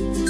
Bye.